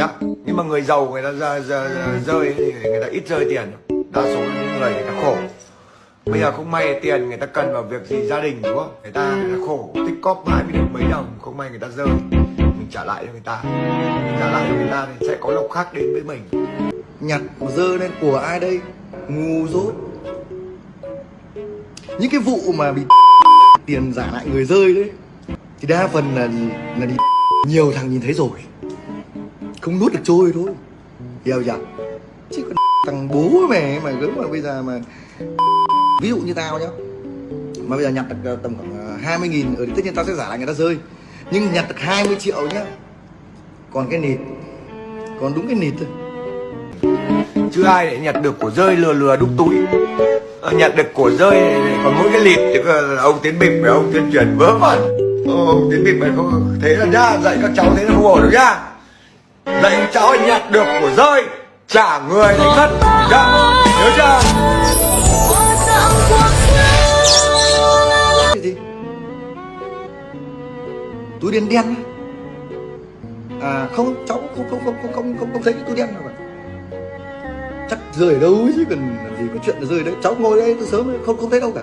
nhá. Nhưng mà người giàu người ta rơi, rơi, thì người ta ít rơi tiền. Đa số là những người người ta khổ. Bây giờ không may tiền người ta cần vào việc gì gia đình đúng không? Người ta, người ta khổ. Tích cóp mãi mới được mấy đồng không may người ta rơi. Mình trả lại cho người ta. Mình trả lại cho người ta thì sẽ có lộc khác đến với mình. Nhặt mà dơ lên của ai đây? Ngu dốt. Những cái vụ mà bị tiền giả lại người rơi đấy thì đa phần là là đi nhiều thằng nhìn thấy rồi không nuốt được trôi thôi. Hiểu chưa? Chứ còn thằng bố mẹ mà gớm mà bây giờ mà ví dụ như tao nhá. Mà bây giờ nhặt được ờ, tầm khoảng ờ, 20 nghìn ừ, ở tất nhiên tao sẽ giả lại người ta rơi. Nhưng nhặt được 20 triệu nhá, còn cái nịt, còn đúng cái nịt thôi. Chứ ai để nhặt được của rơi lừa lừa đúc túi. Ờ, nhặt được của rơi còn mỗi cái lịt thì ông tiến bình với ông tuyên truyền vớ vẩn. Ông tiến bình mày không, thế là nhá, dạy các cháu thế là không ổn được nhá lệnh các cháu nhặt được của rơi trả người thành thất nhá nhớ chưa? Cái gì? Túi đen đen á? à không cháu không không không không không không, không thấy cái túi đen nào cả. Chắc rơi ở đâu chứ cần làm gì có chuyện là rơi đấy. Cháu ngồi đây từ sớm không không thấy đâu cả.